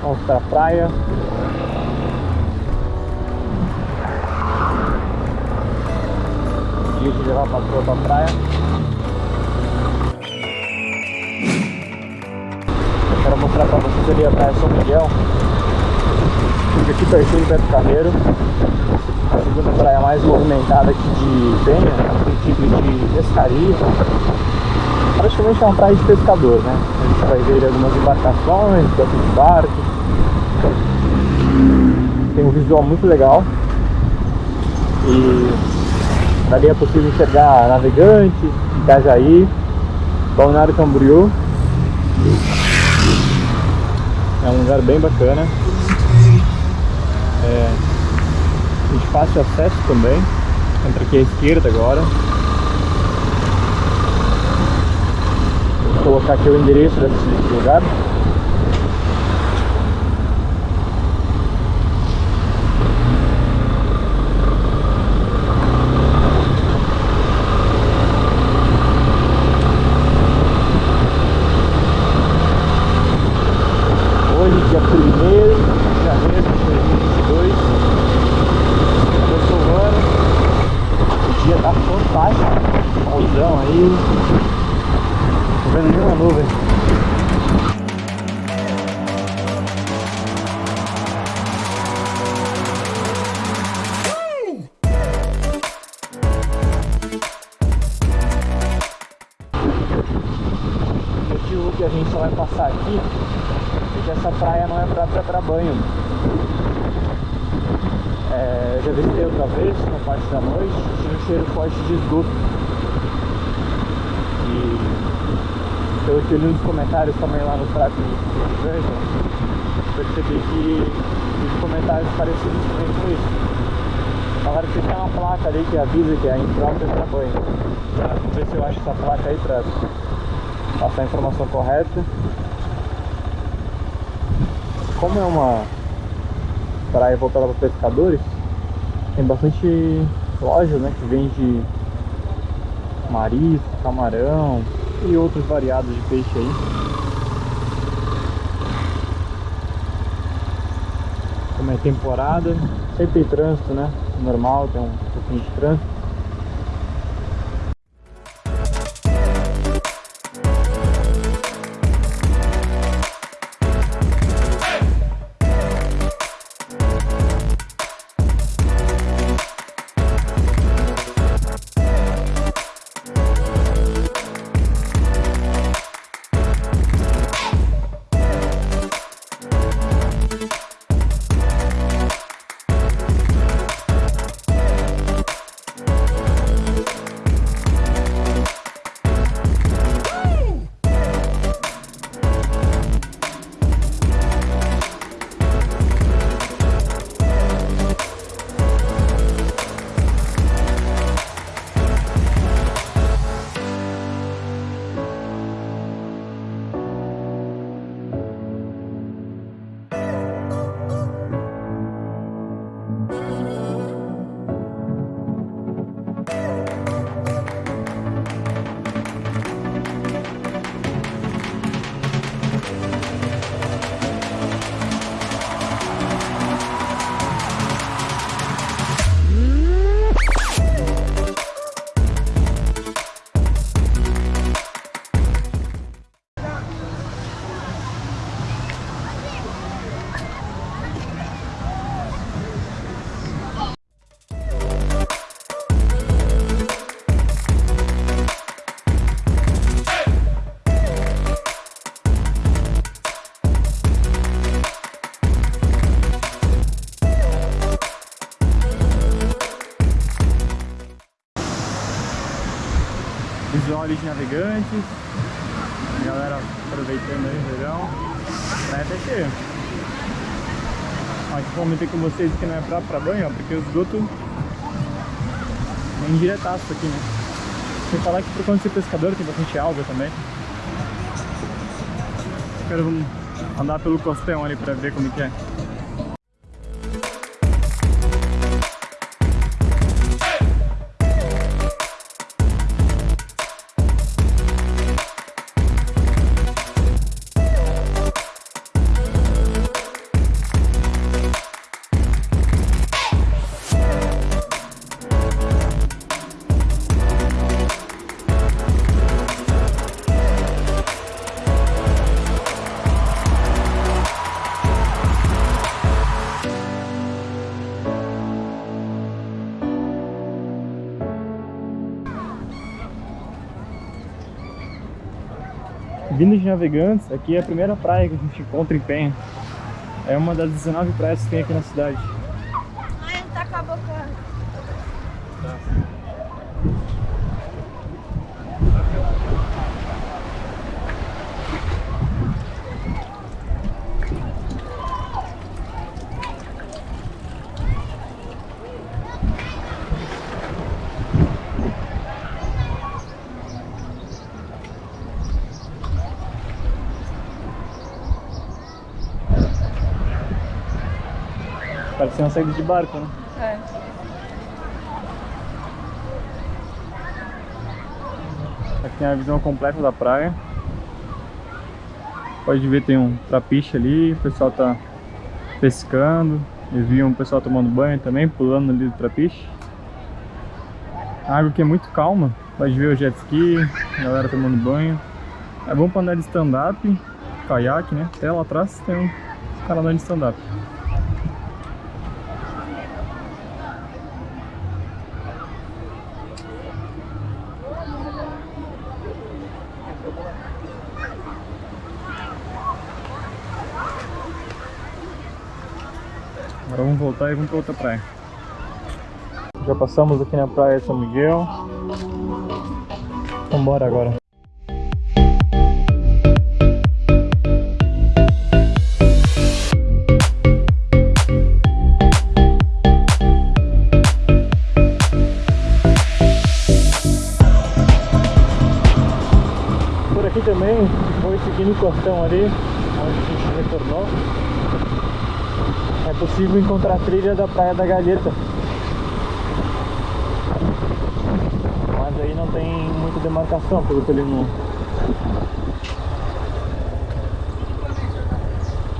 Vamos pra praia. Dia de levar a patroa pra praia. Eu quero mostrar pra vocês ali a praia São Miguel. Fica aqui pertinho de Beto Carreiro. A segunda praia mais movimentada aqui de Penha, no sentido de pescaria. Praticamente é uma praia de pescador, né? A gente vai ver algumas embarcações, bastante barcos. Tem um visual muito legal. E dali é possível enxergar navegantes, Itajaí, Balneário Camboriú. É um lugar bem bacana. É, de fácil acesso também. Entra aqui à esquerda agora. Colocar aqui o endereço desse lugar. Hoje, dia 1 de motivo que a gente só vai passar aqui porque essa praia não é própria para banho. É, eu já visitei outra vez, na parte da noite, tinha um cheiro forte de esgoto. E pelo que eu li nos comentários também lá no trato de Verde, percebi que os comentários parecidos com isso. Falaram que tem uma placa ali que avisa que é imprópria para banho. Vamos ver se eu acho essa placa aí para passar a informação correta como é uma praia voltada para pescadores, tem bastante loja né, que vende marisco, camarão e outros variados de peixe aí. Como é temporada, sempre tem trânsito, né? Normal, tem um pouquinho de trânsito. Ali de navegantes. A galera aproveitando aí o verão. Praia tá cheia. Aqui comentei com vocês que não é pra, pra banho, ó, porque o esgoto é indiretaço aqui, né? Sem falar que por conta de ser pescador tem bastante alga também. Quero andar pelo costão ali pra ver como que é. Vindo de Navegantes, aqui é a primeira praia que a gente encontra em Penha. É uma das 19 praias que tem aqui na cidade. Ai, não tá com a boca. Parece uma saída de barco, né? É. Aqui tem a visão completa da praia. Pode ver, tem um trapiche ali, o pessoal tá pescando. Eu vi um pessoal tomando banho também, pulando ali do trapiche. A água aqui é muito calma, pode ver o jet ski, a galera tomando banho. É bom pra andar de stand-up, caiaque, né? Até lá atrás tem um cara andando de stand-up. Agora vamos voltar e vamos para outra praia. Já passamos aqui na praia de São Miguel. Vamos embora agora. Por aqui também, foi seguindo o costão ali, onde a gente retornou possível encontrar a trilha da Praia da Galheta. Mas aí não tem muita demarcação, pelo que ele não...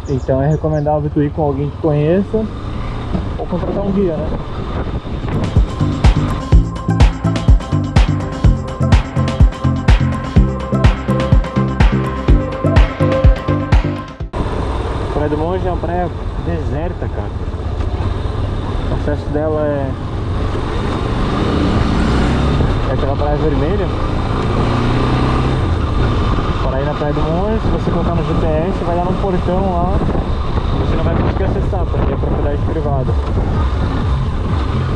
Então é recomendável tu ir com alguém que conheça ou contratar um guia, né? Praia do Monge é uma praia deserta, cara. O acesso dela é... É aquela praia vermelha. Para ir na Praia do Monge, se você colocar no GPS, vai dar num portão lá. Você não vai conseguir acessar, porque é propriedade privada.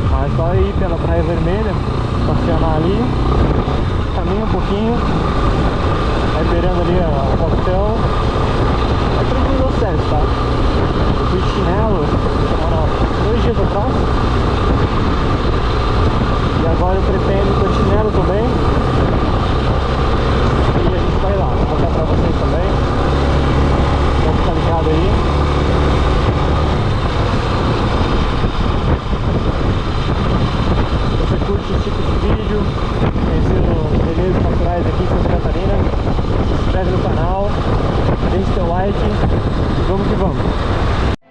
Mas só ir pela Praia Vermelha, estacionar ali, caminha um pouquinho, vai beirando ali o portão, é tranquilo o acesso, tá? Eu fui de chinelo semana, dois dias atrás. E agora eu pretendo ir com chinelo também. E a gente vai lá, vou mostrar pra vocês também. Vamos ficar ligado aí. Se você curte esse tipo de vídeo, conhecendo belezas naturais aqui em Santa Catarina, se inscreve no canal, deixe seu like vamos que vamos.